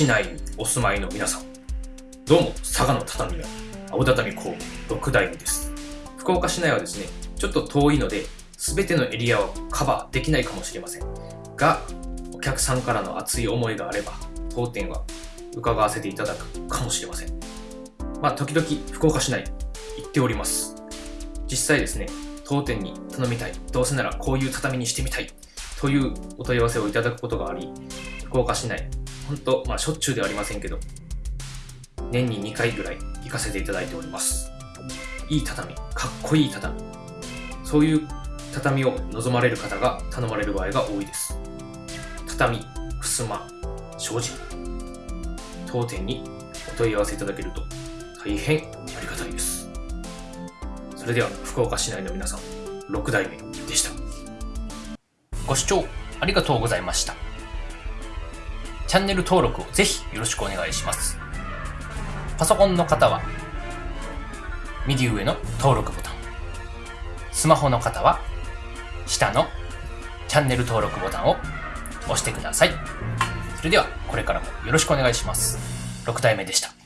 市内にお住まいの皆さん、どうも、佐賀の畳屋、青畳工房6代目です。福岡市内はですね、ちょっと遠いので、すべてのエリアをカバーできないかもしれません。が、お客さんからの熱い思いがあれば、当店は伺わせていただくかもしれません。まあ、時々福岡市内行っております。実際ですね、当店に頼みたい、どうせならこういう畳にしてみたい、というお問い合わせをいただくことがあり、福岡市内、本当、まあ、しょっちゅうではありませんけど、年に2回ぐらい行かせていただいております。いい畳、かっこいい畳、そういう畳を望まれる方が頼まれる場合が多いです。畳、ふすま、障子、当店にお問い合わせいただけると大変ありがたいです。それでは福岡市内の皆さん、6代目でした。ご視聴ありがとうございました。チャンネル登録をぜひよろしくお願いします。パソコンの方は右上の登録ボタン。スマホの方は下のチャンネル登録ボタンを押してください。それではこれからもよろしくお願いします。6体目でした。